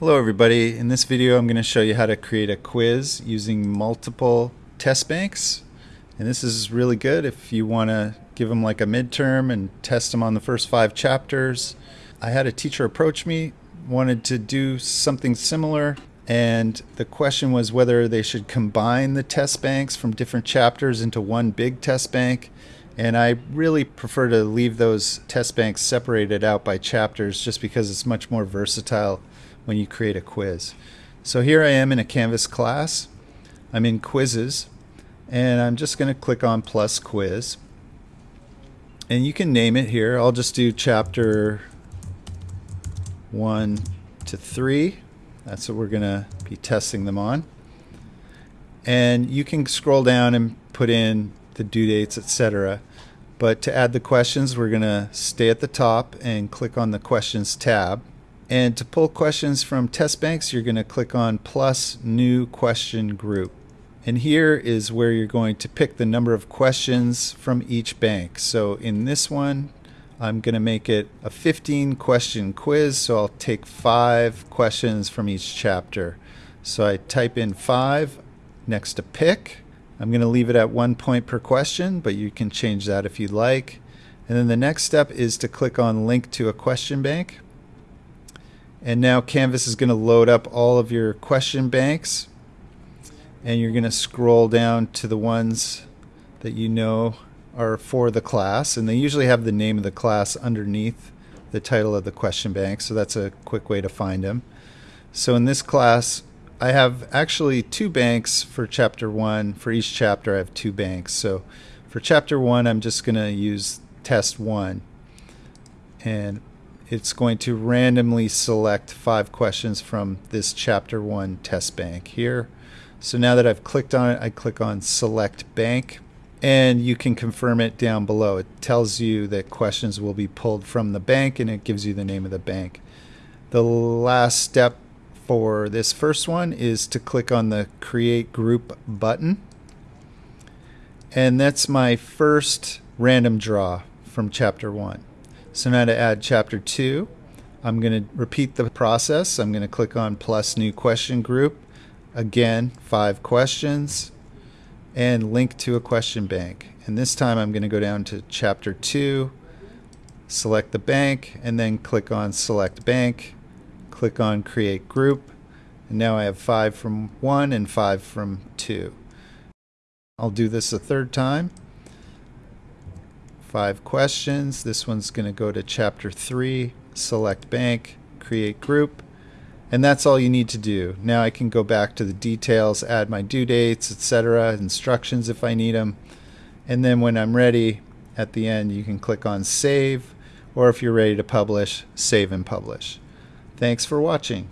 Hello everybody. In this video I'm going to show you how to create a quiz using multiple test banks. And this is really good if you want to give them like a midterm and test them on the first five chapters. I had a teacher approach me, wanted to do something similar, and the question was whether they should combine the test banks from different chapters into one big test bank. And I really prefer to leave those test banks separated out by chapters just because it's much more versatile when you create a quiz. So here I am in a Canvas class. I'm in quizzes and I'm just going to click on plus quiz. And you can name it here. I'll just do chapter 1 to 3. That's what we're going to be testing them on. And you can scroll down and put in the due dates, etc. But to add the questions, we're going to stay at the top and click on the questions tab. And to pull questions from test banks, you're going to click on plus new question group. And here is where you're going to pick the number of questions from each bank. So in this one, I'm going to make it a 15 question quiz. So I'll take five questions from each chapter. So I type in five next to pick. I'm going to leave it at one point per question, but you can change that if you'd like. And then the next step is to click on link to a question bank. And now Canvas is going to load up all of your question banks. And you're going to scroll down to the ones that you know are for the class. And they usually have the name of the class underneath the title of the question bank. So that's a quick way to find them. So in this class, I have actually two banks for chapter one. For each chapter, I have two banks. So for chapter one, I'm just going to use test one. And it's going to randomly select five questions from this chapter one test bank here. So now that I've clicked on it, I click on select bank and you can confirm it down below. It tells you that questions will be pulled from the bank and it gives you the name of the bank. The last step for this first one is to click on the create group button. And that's my first random draw from chapter one. So now to add chapter 2, I'm going to repeat the process. I'm going to click on plus new question group. Again, five questions and link to a question bank. And this time I'm going to go down to chapter 2, select the bank, and then click on select bank, click on create group. And now I have five from 1 and five from 2. I'll do this a third time five questions. This one's going to go to chapter three, select bank, create group. And that's all you need to do. Now I can go back to the details, add my due dates, etc., instructions if I need them. And then when I'm ready, at the end, you can click on save, or if you're ready to publish, save and publish. Thanks for watching.